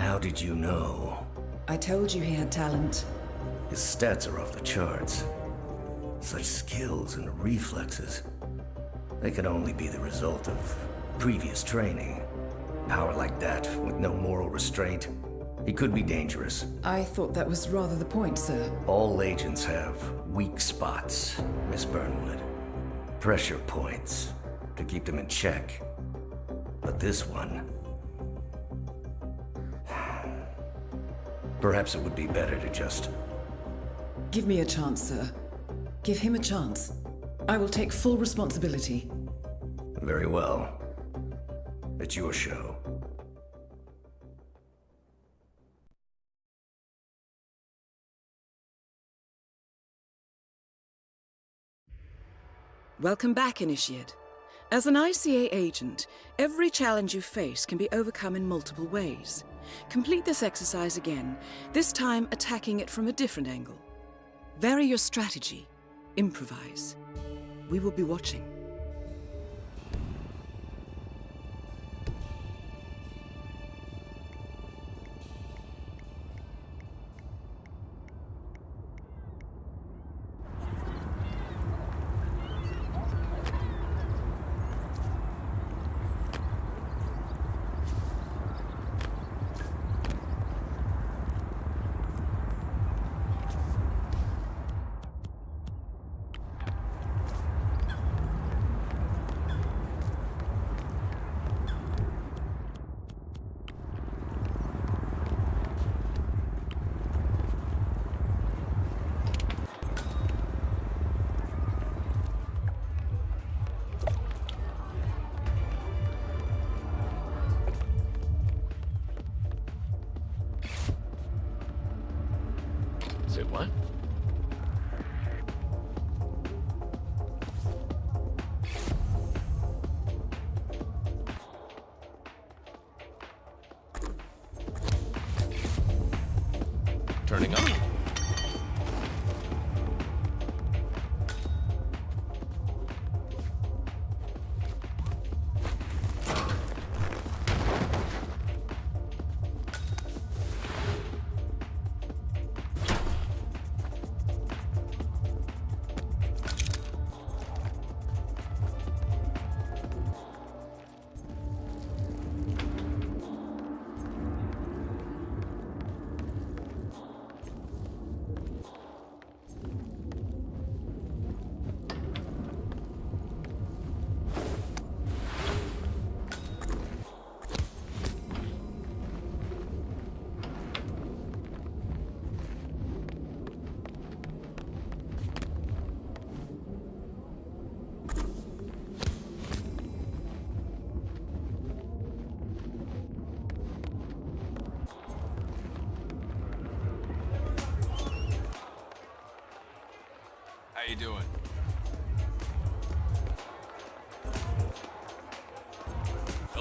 How did you know? I told you he had talent. His stats are off the charts. Such skills and reflexes. They could only be the result of previous training. Power like that, with no moral restraint, he could be dangerous. I thought that was rather the point, sir. All agents have weak spots, Miss Burnwood. Pressure points, to keep them in check. But this one... Perhaps it would be better to just... Give me a chance, sir. Give him a chance. I will take full responsibility. Very well. It's your show. Welcome back, Initiate. As an ICA agent, every challenge you face can be overcome in multiple ways. Complete this exercise again, this time attacking it from a different angle. Vary your strategy. Improvise. We will be watching. What? Turning up.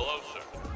Hello, sir.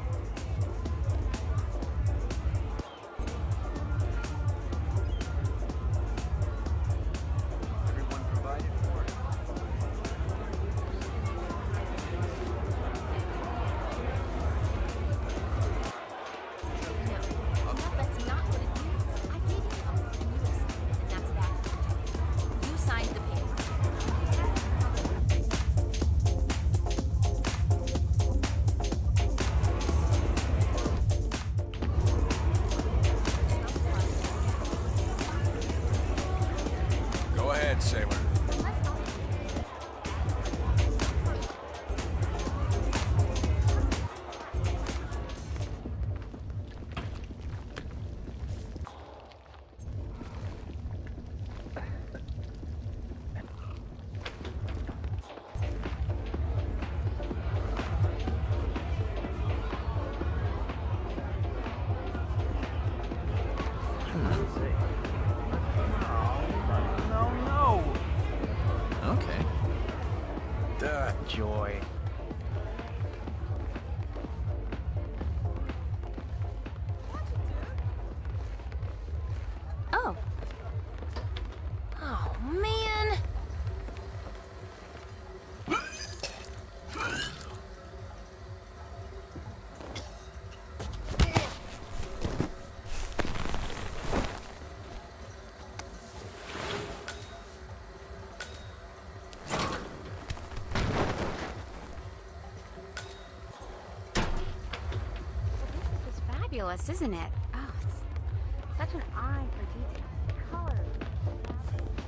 Fabulous, isn't it? Oh, it's such an eye for detail. Colors.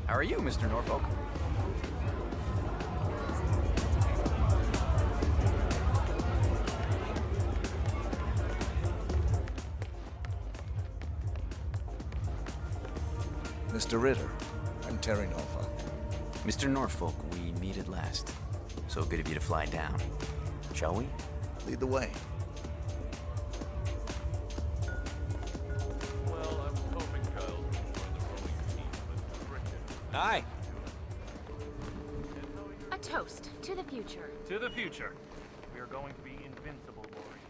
How are you, Mr. Norfolk? Mr. Ritter, I'm Terry Norfolk. Mr. Norfolk, we meet at last. So good of you to fly down. Shall we? Lead the way. Hi. A toast to the future. To the future. We are going to be invincible, Lori.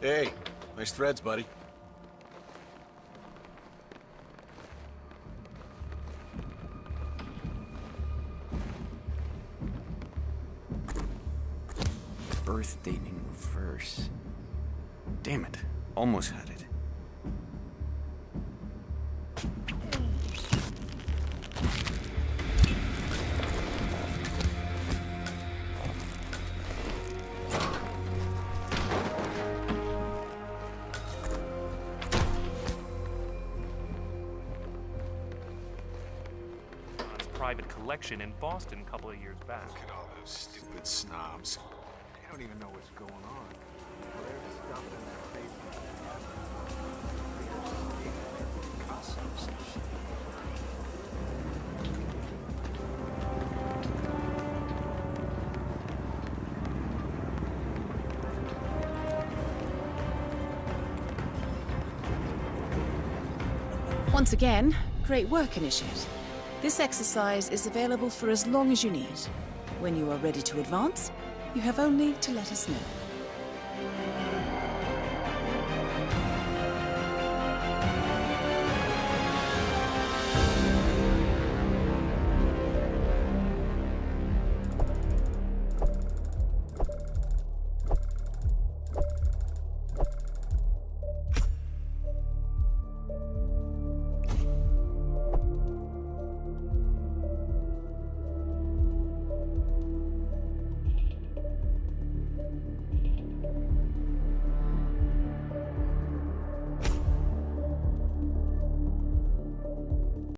Hey, nice threads, buddy. Birth date in reverse. Damn it. Almost had it. John's private collection in Boston a couple of years back. Look at all those stupid snobs. They don't even know what's going on. Once again, great work, Initiate. This exercise is available for as long as you need. When you are ready to advance, you have only to let us know.